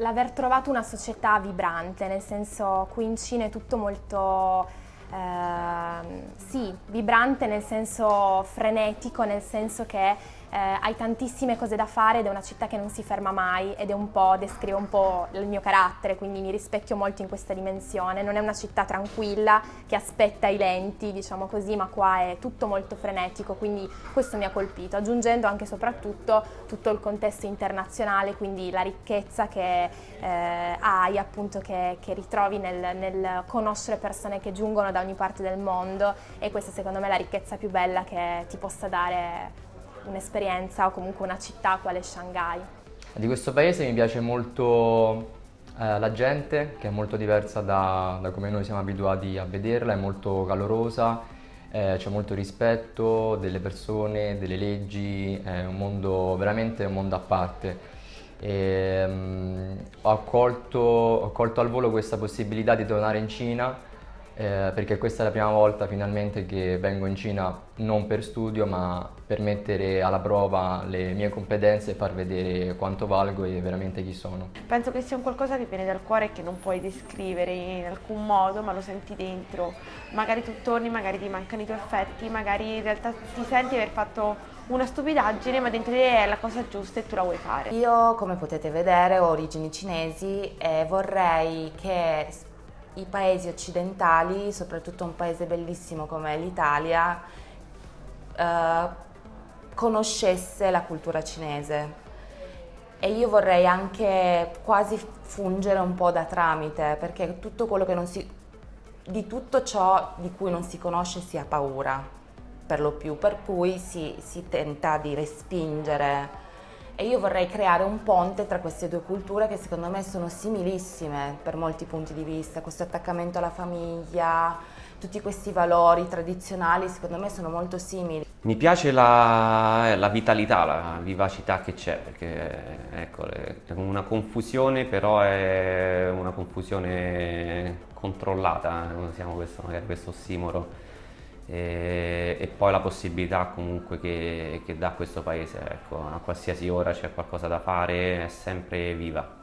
L'aver trovato una società vibrante, nel senso qui in Cina è tutto molto eh, sì, vibrante nel senso frenetico, nel senso che eh, hai tantissime cose da fare ed è una città che non si ferma mai ed è un po', descrive un po' il mio carattere, quindi mi rispecchio molto in questa dimensione. Non è una città tranquilla che aspetta i lenti, diciamo così, ma qua è tutto molto frenetico, quindi questo mi ha colpito, aggiungendo anche e soprattutto tutto il contesto internazionale, quindi la ricchezza che eh, hai appunto, che, che ritrovi nel, nel conoscere persone che giungono da ogni parte del mondo e questa secondo me è la ricchezza più bella che ti possa dare un'esperienza o comunque una città quale Shanghai. Di questo paese mi piace molto eh, la gente, che è molto diversa da, da, come noi siamo abituati a vederla, è molto calorosa, eh, c'è molto rispetto delle persone, delle leggi, è un mondo veramente un mondo a parte. E, um, ho, colto, ho colto al volo questa possibilità di tornare in Cina eh, perché questa è la prima volta finalmente che vengo in Cina non per studio ma per mettere alla prova le mie competenze e far vedere quanto valgo e veramente chi sono. Penso che sia un qualcosa che viene dal cuore e che non puoi descrivere in alcun modo ma lo senti dentro. Magari tu torni, magari ti mancano i tuoi affetti, magari in realtà ti senti aver fatto una stupidaggine ma dentro di te è la cosa giusta e tu la vuoi fare. Io come potete vedere ho origini cinesi e vorrei che i paesi occidentali, soprattutto un paese bellissimo come l'Italia, eh, conoscesse la cultura cinese. E io vorrei anche quasi fungere un po' da tramite, perché tutto quello che non si, di tutto ciò di cui non si conosce si ha paura, per lo più, per cui si, si tenta di respingere e io vorrei creare un ponte tra queste due culture che secondo me sono similissime per molti punti di vista, questo attaccamento alla famiglia, tutti questi valori tradizionali secondo me sono molto simili. Mi piace la, la vitalità, la vivacità che c'è, perché ecco, è una confusione però è una confusione controllata, usiamo questo, magari questo ossimoro e, e poi la possibilità comunque che, che dà questo paese, ecco, a qualsiasi ora c'è qualcosa da fare, è sempre viva.